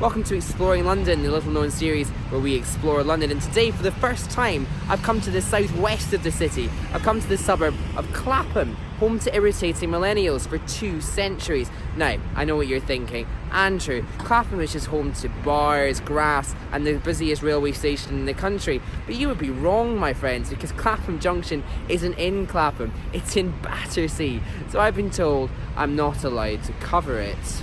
Welcome to Exploring London, the little known series where we explore London. And today, for the first time, I've come to the southwest of the city. I've come to the suburb of Clapham, home to irritating millennials for two centuries. Now, I know what you're thinking. Andrew, Clapham is just home to bars, grass, and the busiest railway station in the country. But you would be wrong, my friends, because Clapham Junction isn't in Clapham, it's in Battersea. So I've been told I'm not allowed to cover it.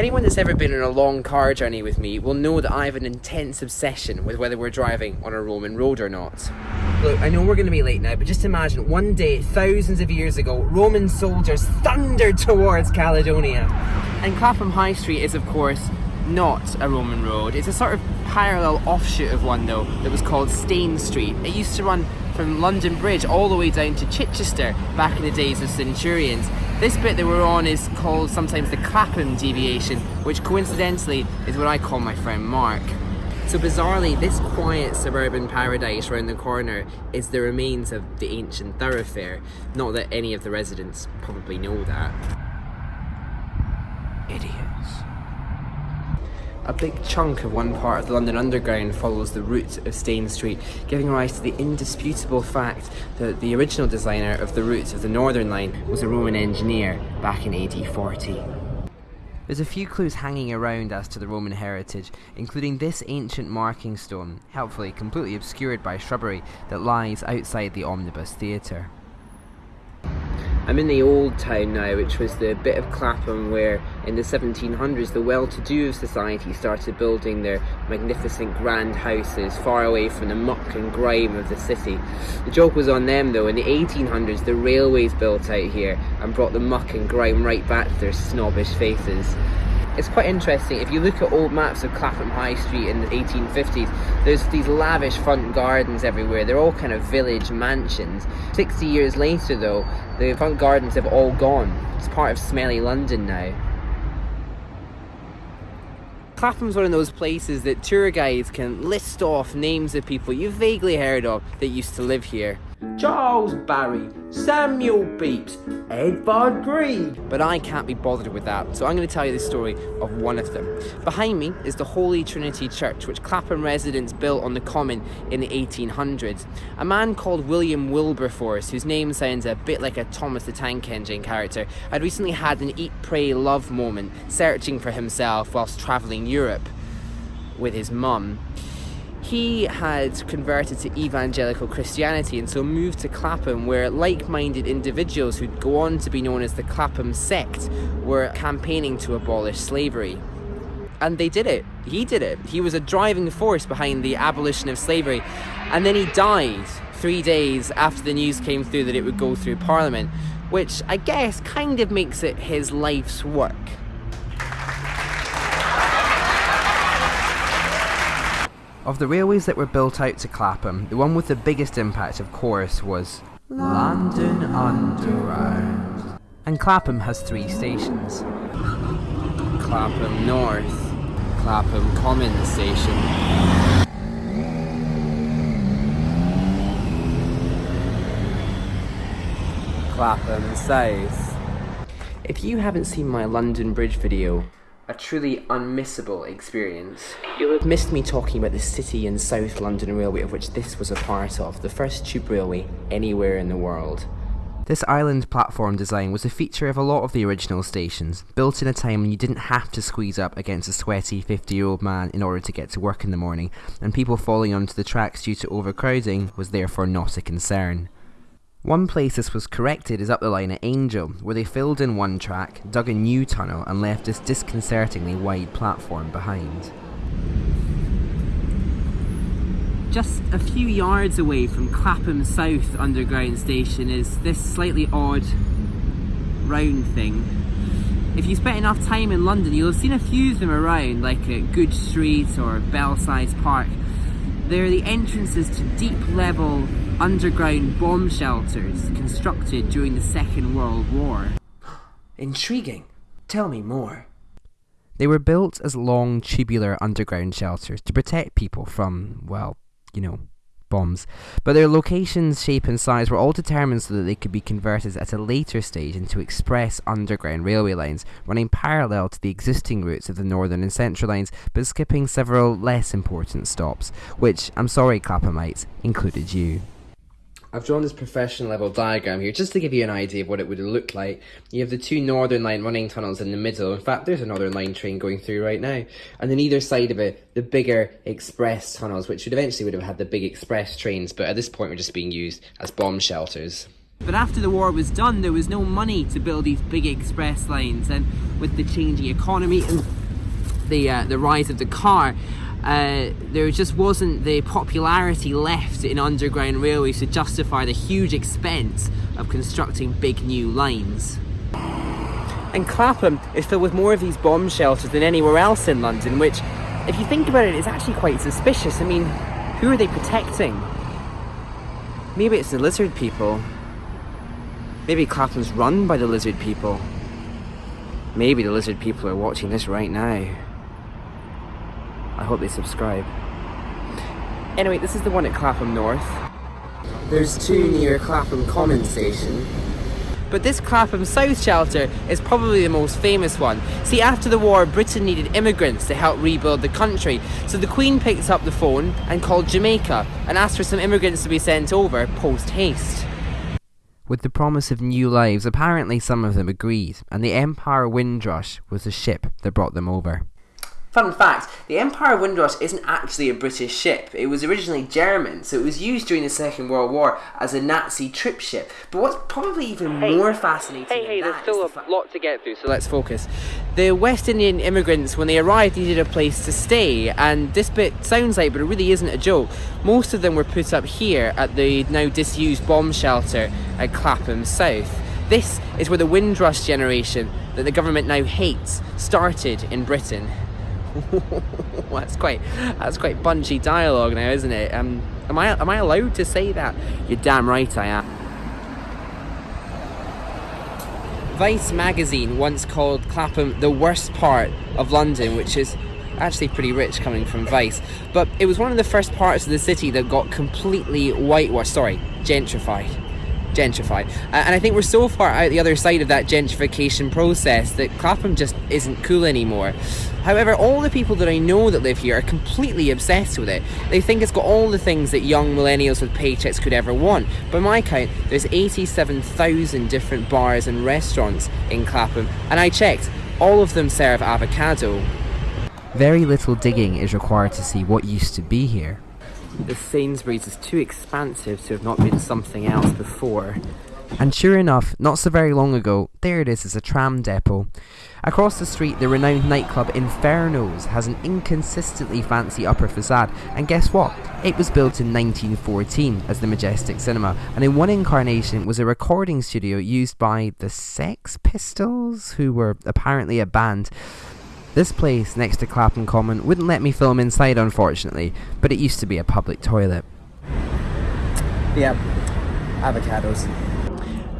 Anyone that's ever been on a long car journey with me will know that I have an intense obsession with whether we're driving on a Roman road or not. Look, I know we're going to be late now, but just imagine one day, thousands of years ago, Roman soldiers thundered towards Caledonia. And Clapham High Street is, of course, not a Roman road. It's a sort of parallel offshoot of one, though, that was called Stane Street. It used to run from London Bridge all the way down to Chichester back in the days of Centurions. This bit that we're on is called sometimes the Clapham deviation, which coincidentally is what I call my friend Mark. So bizarrely, this quiet suburban paradise round the corner is the remains of the ancient thoroughfare. Not that any of the residents probably know that. Idiots. A big chunk of one part of the London Underground follows the route of Stane Street, giving rise to the indisputable fact that the original designer of the route of the Northern Line was a Roman engineer back in AD 40. There's a few clues hanging around as to the Roman heritage, including this ancient marking stone, helpfully completely obscured by shrubbery, that lies outside the Omnibus Theatre. I'm in the old town now, which was the bit of Clapham where in the 1700s the well-to-do of society started building their magnificent grand houses far away from the muck and grime of the city. The joke was on them though, in the 1800s the railways built out here and brought the muck and grime right back to their snobbish faces it's quite interesting. If you look at old maps of Clapham High Street in the 1850s, there's these lavish front gardens everywhere. They're all kind of village mansions. 60 years later, though, the front gardens have all gone. It's part of smelly London now. Clapham's one of those places that tour guides can list off names of people you've vaguely heard of that used to live here. Charles Barry, Samuel Pepys, Edvard Grieg. But I can't be bothered with that, so I'm going to tell you the story of one of them. Behind me is the Holy Trinity Church, which Clapham residents built on the Common in the 1800s. A man called William Wilberforce, whose name sounds a bit like a Thomas the Tank Engine character, had recently had an eat, pray, love moment, searching for himself whilst travelling Europe with his mum he had converted to evangelical Christianity and so moved to Clapham, where like minded individuals who'd go on to be known as the Clapham sect were campaigning to abolish slavery. And they did it. He did it. He was a driving force behind the abolition of slavery. And then he died three days after the news came through that it would go through Parliament, which I guess kind of makes it his life's work. Of the railways that were built out to Clapham, the one with the biggest impact, of course, was London Underground. And Clapham has three stations Clapham North, Clapham Common Station, Clapham South. If you haven't seen my London Bridge video, a truly unmissable experience. You'll have missed me talking about the City and South London Railway, of which this was a part of, the first tube railway anywhere in the world. This island platform design was a feature of a lot of the original stations, built in a time when you didn't have to squeeze up against a sweaty 50 year old man in order to get to work in the morning, and people falling onto the tracks due to overcrowding was therefore not a concern. One place this was corrected is up the line at Angel, where they filled in one track, dug a new tunnel, and left this disconcertingly wide platform behind. Just a few yards away from Clapham South Underground Station is this slightly odd round thing. If you spent enough time in London, you'll have seen a few of them around, like at Goodge Street or Belsize Park. They're the entrances to deep level underground bomb shelters constructed during the Second World War. Intriguing. Tell me more. They were built as long tubular underground shelters to protect people from, well, you know, bombs. But their locations, shape, and size were all determined so that they could be converted at a later stage into express underground railway lines, running parallel to the existing routes of the Northern and Central lines, but skipping several less important stops, which, I'm sorry, Claphamites, included you. I've drawn this professional level diagram here just to give you an idea of what it would look like. You have the two Northern Line running tunnels in the middle. In fact, there's a Northern Line train going through right now. And then either side of it, the bigger express tunnels, which would eventually would have had the big express trains, but at this point were just being used as bomb shelters. But after the war was done, there was no money to build these big express lines, and with the changing economy and the uh, the rise of the car, uh, there just wasn't the popularity left in underground railways to justify the huge expense of constructing big new lines. And Clapham is filled with more of these bomb shelters than anywhere else in London, which, if you think about it, is actually quite suspicious. I mean, who are they protecting? Maybe it's the lizard people. Maybe Clapham's run by the lizard people. Maybe the lizard people are watching this right now. I hope they subscribe. Anyway, this is the one at Clapham North. There's two near Clapham Common Station. But this Clapham South shelter is probably the most famous one. See, after the war, Britain needed immigrants to help rebuild the country. So the Queen picked up the phone and called Jamaica and asked for some immigrants to be sent over post haste. With the promise of new lives, apparently some of them agreed, and the Empire Windrush was the ship that brought them over. Fun fact, the Empire Windrush isn't actually a British ship. It was originally German, so it was used during the Second World War as a Nazi troop ship. But what's probably even hey, more fascinating Hey, hey, there's still the a lot to get through, so let's focus. The West Indian immigrants, when they arrived, needed a place to stay, and this bit sounds like, but it really isn't a joke. Most of them were put up here at the now disused bomb shelter at Clapham South. This is where the Windrush generation, that the government now hates, started in Britain. that's quite that's quite punchy dialogue now, isn't it? Um, am I am I allowed to say that? You're damn right I am. Vice magazine once called Clapham the worst part of London, which is actually pretty rich coming from Vice. But it was one of the first parts of the city that got completely whitewashed, sorry, gentrified gentrified. And I think we're so far out the other side of that gentrification process that Clapham just isn't cool anymore. However, all the people that I know that live here are completely obsessed with it. They think it's got all the things that young millennials with paychecks could ever want. By my count, there's 87,000 different bars and restaurants in Clapham, and I checked, all of them serve avocado. Very little digging is required to see what used to be here. The Sainsbury's is too expansive to have not been something else before. And sure enough, not so very long ago, there it is as a tram depot. Across the street, the renowned nightclub Inferno's has an inconsistently fancy upper facade, and guess what? It was built in 1914 as the Majestic Cinema, and in one incarnation was a recording studio used by the Sex Pistols, who were apparently a band. This place next to Clapham Common wouldn't let me film inside unfortunately, but it used to be a public toilet. Yep, avocados.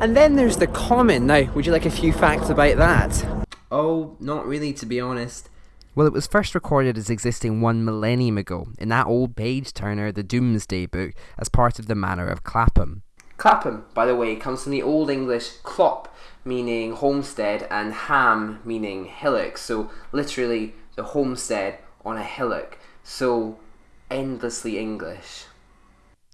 And then there's the Common. Now, would you like a few facts about that? Oh, not really to be honest. Well, it was first recorded as existing one millennium ago in that old page turner, the Domesday Book, as part of the Manor of Clapham. Clapham, by the way, comes from the Old English clop, meaning homestead, and ham meaning hillock. So literally the homestead on a hillock. So endlessly English.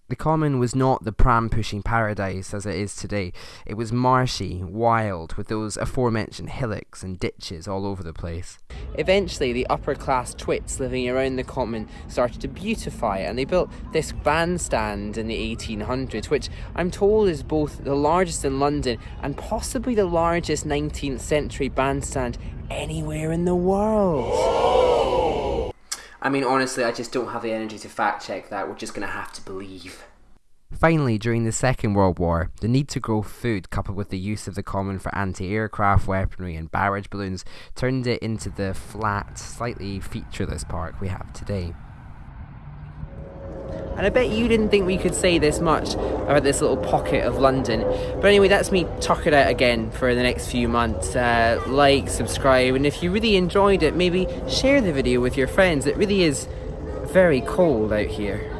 The common was not the pram pushing paradise as it is today. It was marshy, wild, with those aforementioned hillocks and ditches all over the place. Eventually, the upper class twits living around the common started to beautify it, and they built this bandstand in the 1800s, which I'm told is both the largest in London and possibly the largest 19th century bandstand anywhere in the world. I mean, honestly, I just don't have the energy to fact check that. We're just going to have to believe. Finally, during the Second World War, the need to grow food, coupled with the use of the common for anti aircraft weaponry and barrage balloons, turned it into the flat, slightly featureless park we have today. And I bet you didn't think we could say this much about this little pocket of London. But anyway, that's me tuck it out again for the next few months. Uh, like, subscribe, and if you really enjoyed it, maybe share the video with your friends. It really is very cold out here.